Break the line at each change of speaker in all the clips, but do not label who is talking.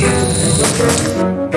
Bye.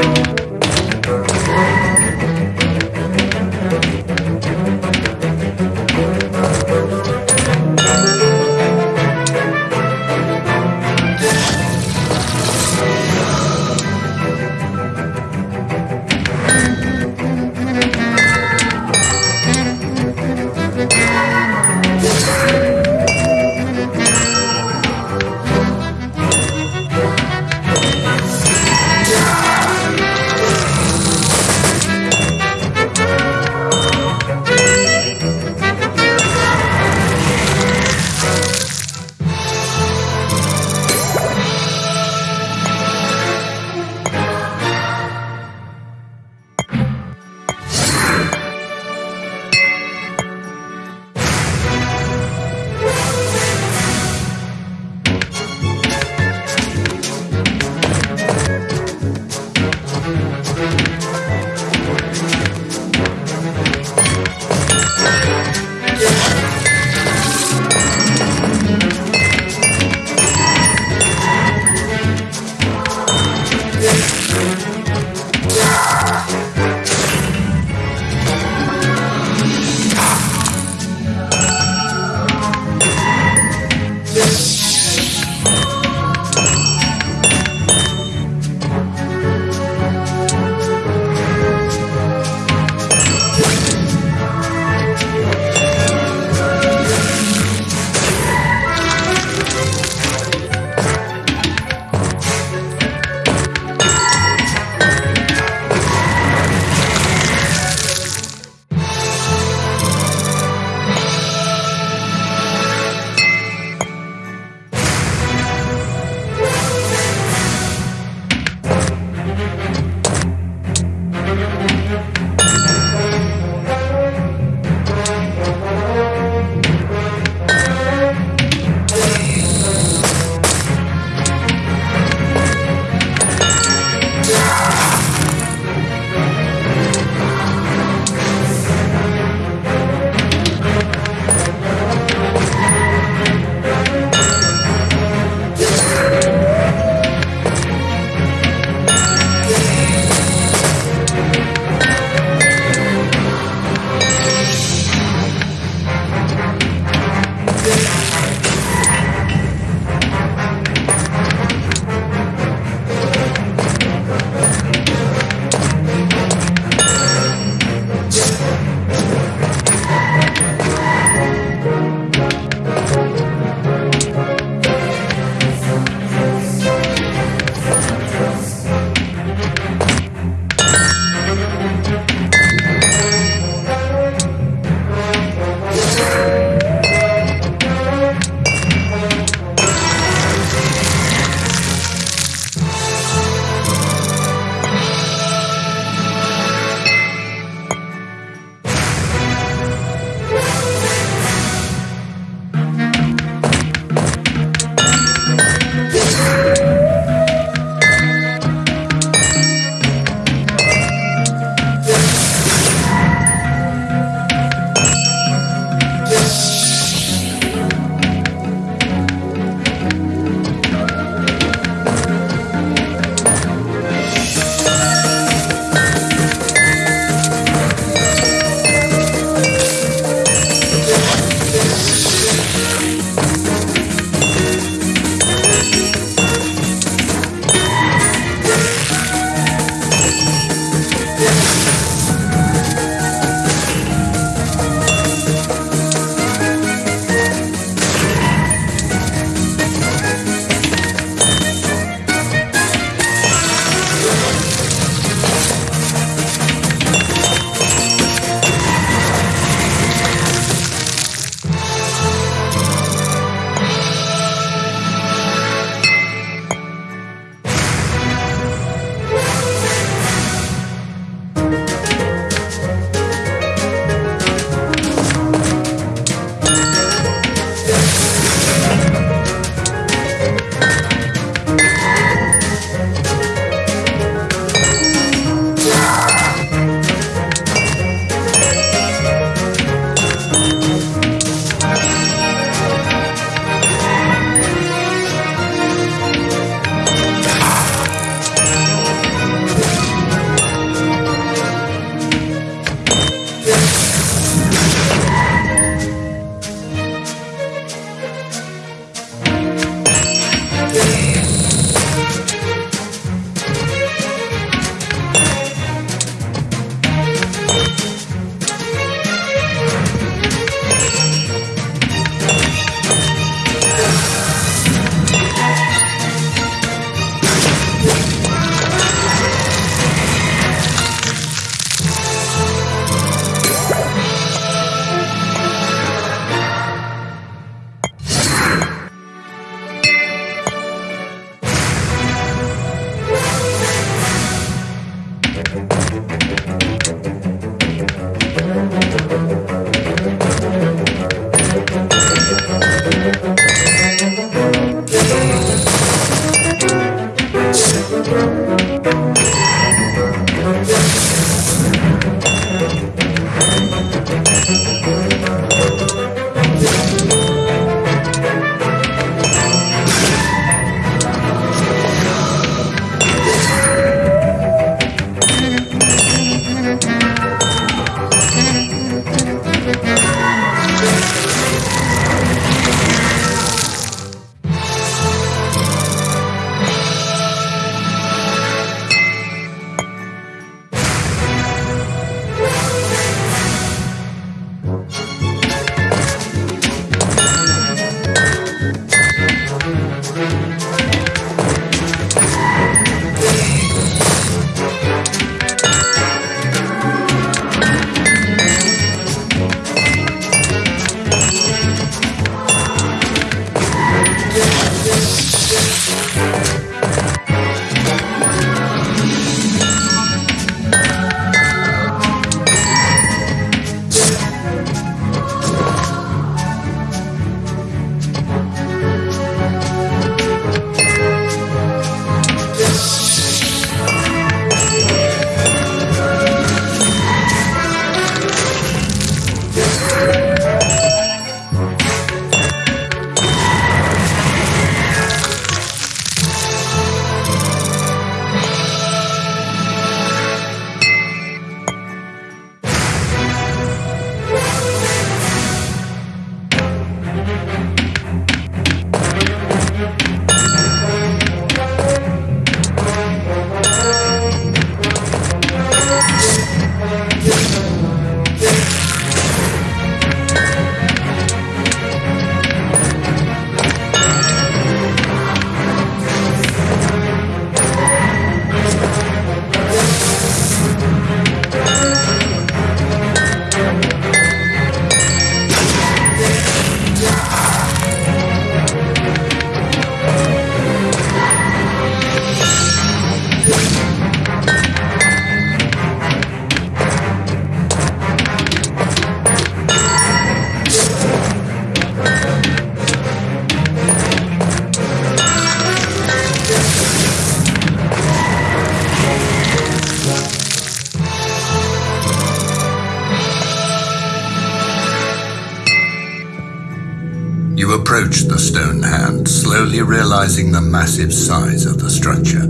You approach the stone hand, slowly realizing the massive size of the structure.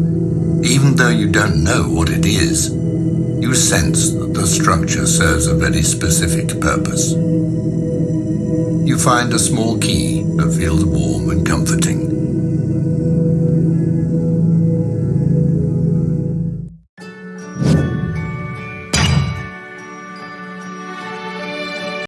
Even though you don't know what it is, you sense that the structure serves a very specific purpose. You find a small key that feels warm and comforting.